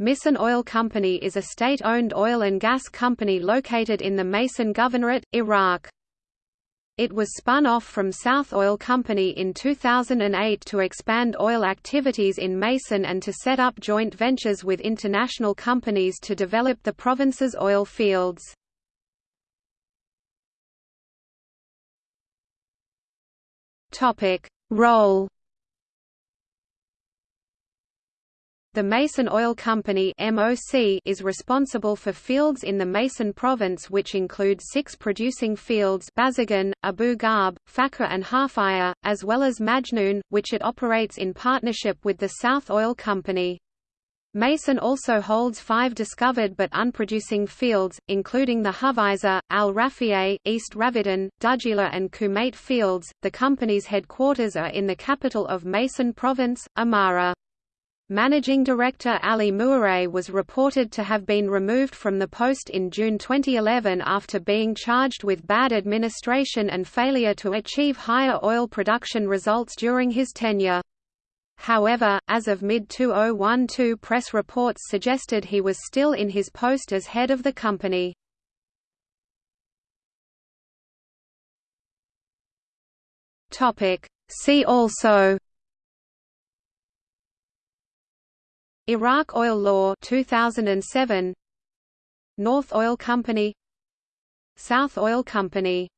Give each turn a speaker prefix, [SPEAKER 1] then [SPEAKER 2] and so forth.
[SPEAKER 1] Misan Oil Company is a state-owned oil and gas company located in the Maysan Governorate, Iraq. It was spun off from South Oil Company in 2008 to expand oil activities in Maysan and to set up joint ventures with international companies to develop the province's oil fields. Role The Maysan Oil Company is responsible for fields in the Maysan province which include six producing fields Bazagan, Abu Ghab, Fakra and Halfaya, as well as Majnoon, which it operates in partnership with the South Oil Company. Maysan also holds five discovered but unproducing fields, including the Hufeizah, Al Rafieh, East Ravidan, Dujila, and Kumait fields. The company's headquarters are in the capital of Maysan Province, Amara. Managing Director Ali Muire was reported to have been removed from the post in June 2011 after being charged with bad administration and failure to achieve higher oil production results during his tenure. However, as of mid-2012 press reports suggested he was still in his post as head of the company. See also Iraq Oil Law 2007 North Oil Company. South Oil Company